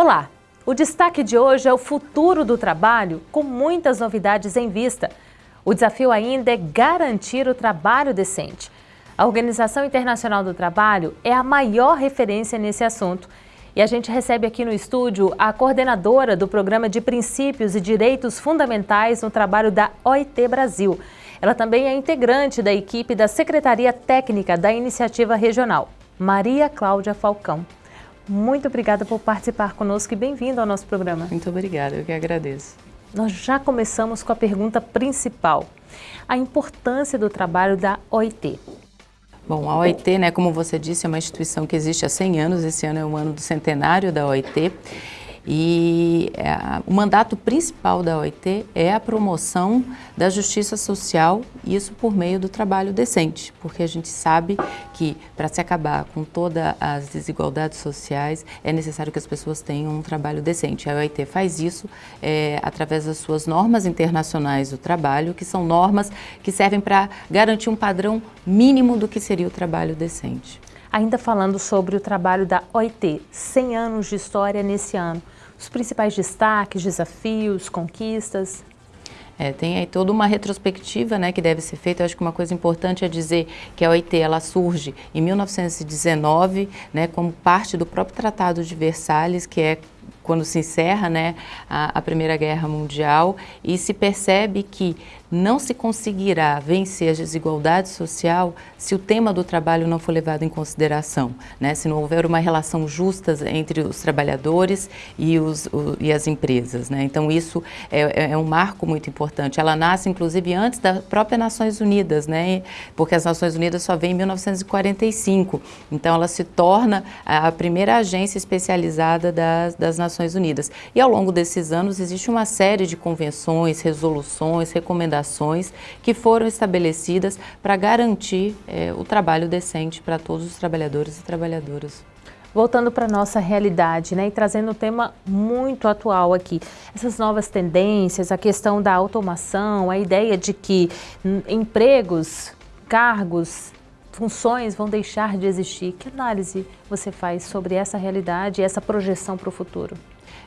Olá! O destaque de hoje é o futuro do trabalho, com muitas novidades em vista. O desafio ainda é garantir o trabalho decente. A Organização Internacional do Trabalho é a maior referência nesse assunto. E a gente recebe aqui no estúdio a coordenadora do Programa de Princípios e Direitos Fundamentais no Trabalho da OIT Brasil. Ela também é integrante da equipe da Secretaria Técnica da Iniciativa Regional, Maria Cláudia Falcão. Muito obrigada por participar conosco e bem-vindo ao nosso programa. Muito obrigada, eu que agradeço. Nós já começamos com a pergunta principal, a importância do trabalho da OIT. Bom, a OIT, né, como você disse, é uma instituição que existe há 100 anos, esse ano é o ano do centenário da OIT, e é, o mandato principal da OIT é a promoção da justiça social, isso por meio do trabalho decente, porque a gente sabe que para se acabar com todas as desigualdades sociais é necessário que as pessoas tenham um trabalho decente. A OIT faz isso é, através das suas normas internacionais do trabalho, que são normas que servem para garantir um padrão mínimo do que seria o trabalho decente. Ainda falando sobre o trabalho da OIT, 100 anos de história nesse ano os principais destaques, desafios, conquistas? É, tem aí toda uma retrospectiva né, que deve ser feita. Eu acho que uma coisa importante é dizer que a OIT ela surge em 1919 né, como parte do próprio Tratado de Versalhes, que é quando se encerra né, a, a Primeira Guerra Mundial e se percebe que não se conseguirá vencer a desigualdade social se o tema do trabalho não for levado em consideração, né? se não houver uma relação justa entre os trabalhadores e, os, o, e as empresas. Né? Então isso é, é, é, um marco muito importante. Ela nasce inclusive antes das próprias Nações Unidas, né? porque as Nações Unidas só vêm em 1945, então ela se torna a primeira agência especializada das, das Nações Unidas. E ao longo desses anos existe uma série de convenções, resoluções, recomendações recomendações que foram estabelecidas para garantir é, o trabalho decente para todos os trabalhadores e trabalhadoras. Voltando para a nossa realidade, né, e trazendo um tema muito atual aqui, essas novas tendências, a questão da automação, a ideia de que empregos, cargos, funções vão deixar de existir. Que análise você faz sobre essa realidade e essa projeção para o futuro?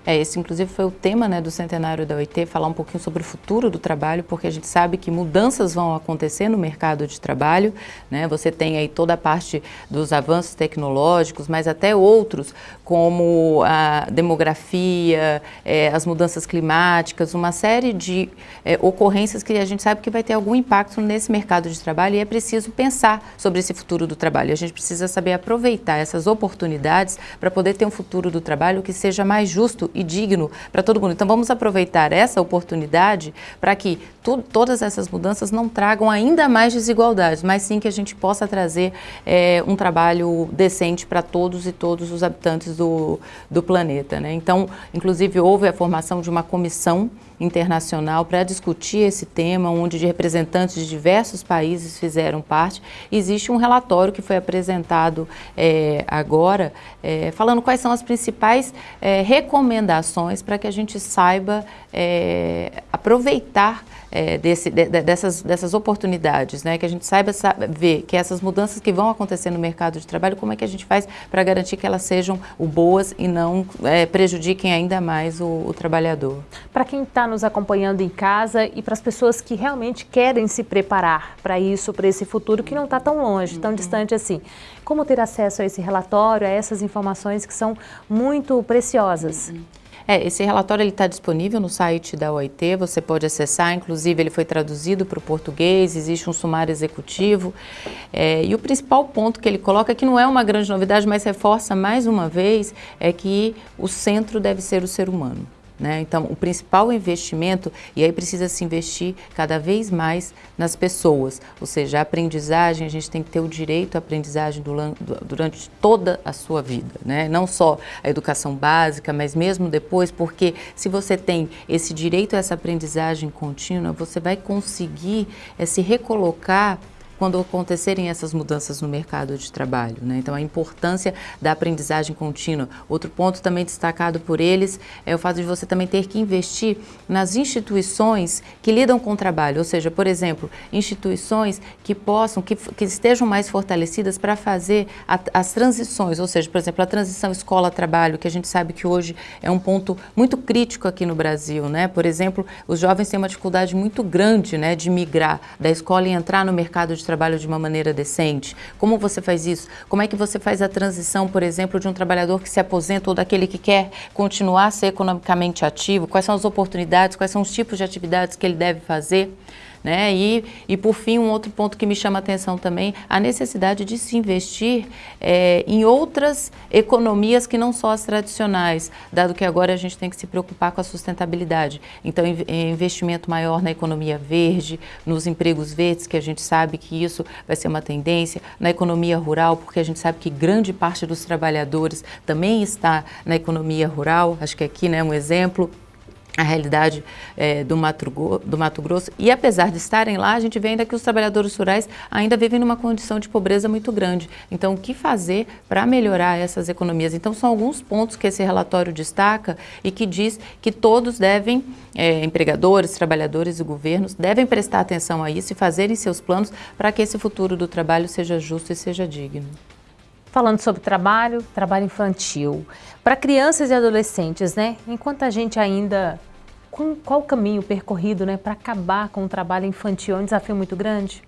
É, esse inclusive foi o tema né, do centenário da OIT, falar um pouquinho sobre o futuro do trabalho, porque a gente sabe que mudanças vão acontecer no mercado de trabalho, né? Você tem aí toda a parte dos avanços tecnológicos, mas até outros, como a demografia, é, as mudanças climáticas, uma série de é, ocorrências que a gente sabe que vai ter algum impacto nesse mercado de trabalho e é preciso pensar sobre esse futuro do trabalho. A gente precisa saber aproveitar essas oportunidades para poder ter um futuro do trabalho que seja mais justo e digno para todo mundo. Então vamos aproveitar essa oportunidade para que tu, todas essas mudanças não tragam ainda mais desigualdades, mas sim que a gente possa trazer é, um trabalho decente para todos e todos os habitantes do, do planeta. Né? Então, inclusive, houve a formação de uma comissão internacional para discutir esse tema, onde representantes de diversos países fizeram parte. Existe um relatório que foi apresentado é, agora, é, falando quais são as principais é, recomendações para que a gente saiba é, aproveitar é, desse, de, dessas, dessas oportunidades, né? que a gente saiba sabe, ver que essas mudanças que vão acontecer no mercado de trabalho, como é que a gente faz para garantir que elas sejam boas e não é, prejudiquem ainda mais o, o trabalhador. Para quem está nos acompanhando em casa e para as pessoas que realmente querem se preparar para isso, para esse futuro que não está tão longe, tão uhum. distante assim, como ter acesso a esse relatório, a essas informações que são muito preciosas? Uhum. É, esse relatório está disponível no site da OIT, você pode acessar, inclusive ele foi traduzido para o português, existe um sumário executivo. É, e o principal ponto que ele coloca, que não é uma grande novidade, mas reforça mais uma vez, é que o centro deve ser o ser humano. Né? Então, o principal investimento, e aí precisa se investir cada vez mais nas pessoas, ou seja, a aprendizagem, a gente tem que ter o direito à aprendizagem durante toda a sua vida, né? não só a educação básica, mas mesmo depois, porque se você tem esse direito a essa aprendizagem contínua, você vai conseguir é, se recolocar quando acontecerem essas mudanças no mercado de trabalho. Né? Então, a importância da aprendizagem contínua. Outro ponto também destacado por eles é o fato de você também ter que investir nas instituições que lidam com o trabalho, ou seja, por exemplo, instituições que possam, que, que estejam mais fortalecidas para fazer a, as transições, ou seja, por exemplo, a transição escola-trabalho, que a gente sabe que hoje é um ponto muito crítico aqui no Brasil, né? Por exemplo, os jovens têm uma dificuldade muito grande, né, de migrar da escola e entrar no mercado de trabalho de uma maneira decente. Como você faz isso? Como é que você faz a transição, por exemplo, de um trabalhador que se aposenta ou daquele que quer continuar a ser economicamente ativo? Quais são as oportunidades, quais são os tipos de atividades que ele deve fazer? Né? E, e, por fim, um outro ponto que me chama a atenção também, a necessidade de se investir é, em outras economias que não só as tradicionais, dado que agora a gente tem que se preocupar com a sustentabilidade. Então, investimento maior na economia verde, nos empregos verdes, que a gente sabe que isso vai ser uma tendência, na economia rural, porque a gente sabe que grande parte dos trabalhadores também está na economia rural, acho que aqui, né, um exemplo, a realidade é, do, Mato, do Mato Grosso. E apesar de estarem lá, a gente vê ainda que os trabalhadores rurais ainda vivem numa condição de pobreza muito grande. Então, o que fazer para melhorar essas economias? Então, são alguns pontos que esse relatório destaca e que diz que todos devem, é, empregadores, trabalhadores e governos, devem prestar atenção a isso e fazerem seus planos para que esse futuro do trabalho seja justo e seja digno. Falando sobre trabalho, trabalho infantil. Para crianças e adolescentes, né? Enquanto a gente ainda... Qual o caminho percorrido né, para acabar com o trabalho infantil? É um desafio muito grande?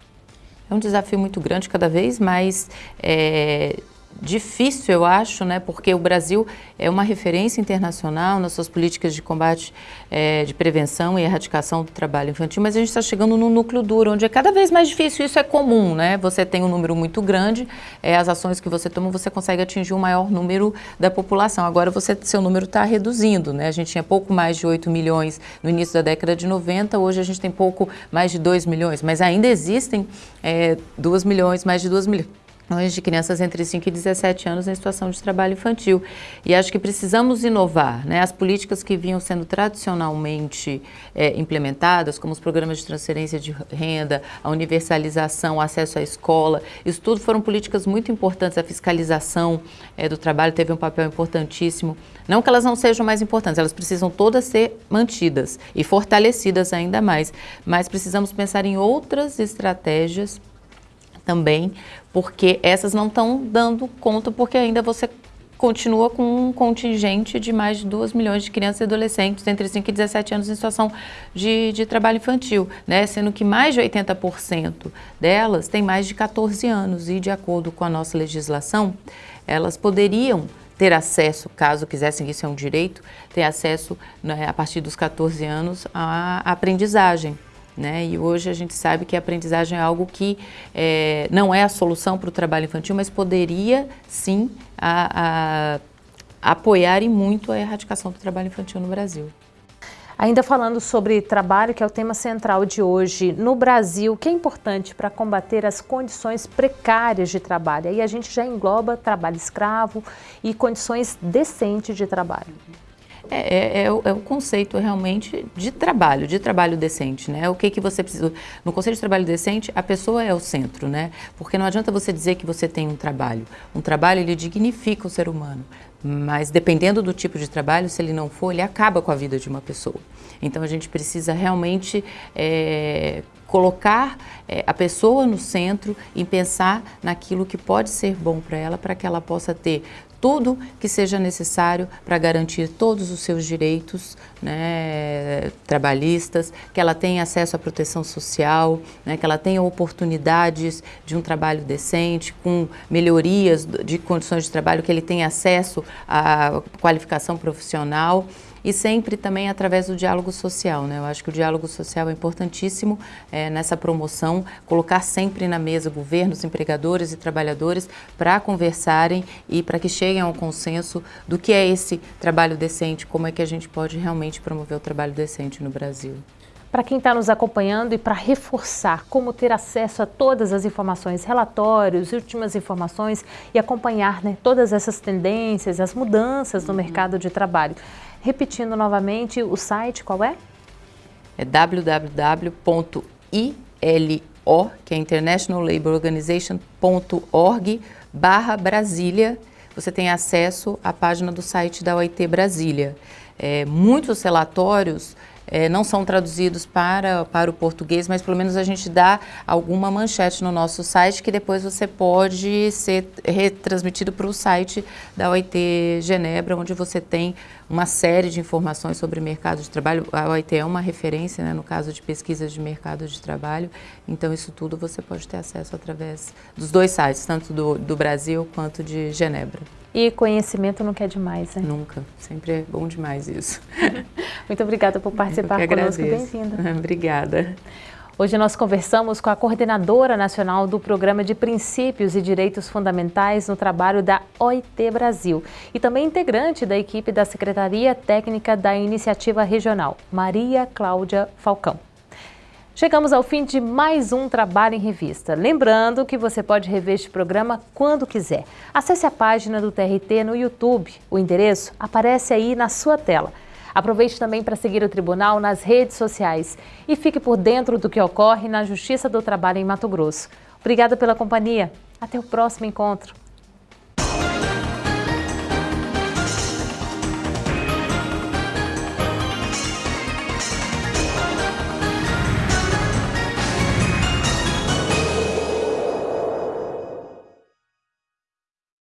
É um desafio muito grande, cada vez mais é, difícil, eu acho, né, porque o Brasil é uma referência internacional nas suas políticas de combate, é, de prevenção e erradicação do trabalho infantil, mas a gente está chegando no núcleo duro, onde é cada vez mais difícil, isso é comum, né, você tem um número muito grande, é, as ações que você toma, você consegue atingir um maior número da população, agora você, seu número está reduzindo, né, a gente tinha pouco mais de 8 milhões no início da década de 90, hoje a gente tem pouco mais de 2 milhões, mas ainda existem é, 2 milhões, mais de 2 milhões de crianças entre 5 e 17 anos em situação de trabalho infantil. E acho que precisamos inovar. Né? As políticas que vinham sendo tradicionalmente é, implementadas, como os programas de transferência de renda, a universalização, o acesso à escola, isso tudo foram políticas muito importantes. A fiscalização é, do trabalho teve um papel importantíssimo. Não que elas não sejam mais importantes, elas precisam todas ser mantidas e fortalecidas ainda mais. Mas precisamos pensar em outras estratégias também, porque essas não estão dando conta, porque ainda você continua com um contingente de mais de 2 milhões de crianças e adolescentes entre 5 e 17 anos em situação de, de trabalho infantil, né? sendo que mais de 80% delas têm mais de 14 anos e, de acordo com a nossa legislação, elas poderiam ter acesso, caso quisessem, isso é um direito, ter acesso né, a partir dos 14 anos à aprendizagem. Né? E hoje a gente sabe que a aprendizagem é algo que é, não é a solução para o trabalho infantil, mas poderia sim a, a, apoiar e muito a erradicação do trabalho infantil no Brasil. Ainda falando sobre trabalho, que é o tema central de hoje, no Brasil, o que é importante para combater as condições precárias de trabalho? Aí a gente já engloba trabalho escravo e condições decentes de trabalho. É, é, é, é, o conceito realmente de trabalho, de trabalho decente, né? O que que você precisa... No conceito de trabalho decente, a pessoa é o centro, né? Porque não adianta você dizer que você tem um trabalho. Um trabalho, ele dignifica o ser humano. Mas dependendo do tipo de trabalho, se ele não for, ele acaba com a vida de uma pessoa. Então a gente precisa realmente é, colocar é, a pessoa no centro e pensar naquilo que pode ser bom para ela, para que ela possa ter tudo que seja necessário para garantir todos os seus direitos né, trabalhistas, que ela tenha acesso à proteção social, né, que ela tenha oportunidades de um trabalho decente, com melhorias de condições de trabalho, que ele tenha acesso à qualificação profissional e sempre também através do diálogo social. Né? Eu acho que o diálogo social é importantíssimo é, nessa promoção, colocar sempre na mesa governos, empregadores e trabalhadores para conversarem e para que cheguem ao consenso do que é esse trabalho decente, como é que a gente pode realmente promover o trabalho decente no Brasil. Para quem está nos acompanhando e para reforçar como ter acesso a todas as informações, relatórios, últimas informações e acompanhar né, todas essas tendências, as mudanças no uhum. mercado de trabalho. Repetindo novamente, o site qual é? É www.ilk.org.br O, que é International Labour Organization.org barra Brasília, você tem acesso à página do site da OIT Brasília. É, muitos relatórios é, não são traduzidos para, para o português, mas pelo menos a gente dá alguma manchete no nosso site que depois você pode ser retransmitido para o site da OIT Genebra, onde você tem uma série de informações sobre mercado de trabalho. A OIT é uma referência né, no caso de pesquisas de mercado de trabalho, então isso tudo você pode ter acesso através dos dois sites, tanto do, do Brasil quanto de Genebra. E conhecimento nunca é demais, né? Nunca. Sempre é bom demais isso. Muito obrigada por participar conosco. Bem-vinda. Obrigada. Hoje nós conversamos com a coordenadora nacional do Programa de Princípios e Direitos Fundamentais no trabalho da OIT Brasil e também integrante da equipe da Secretaria Técnica da Iniciativa Regional, Maria Cláudia Falcão. Chegamos ao fim de mais um Trabalho em Revista. Lembrando que você pode rever este programa quando quiser. Acesse a página do TRT no YouTube. O endereço aparece aí na sua tela. Aproveite também para seguir o Tribunal nas redes sociais e fique por dentro do que ocorre na Justiça do Trabalho em Mato Grosso. Obrigada pela companhia. Até o próximo encontro.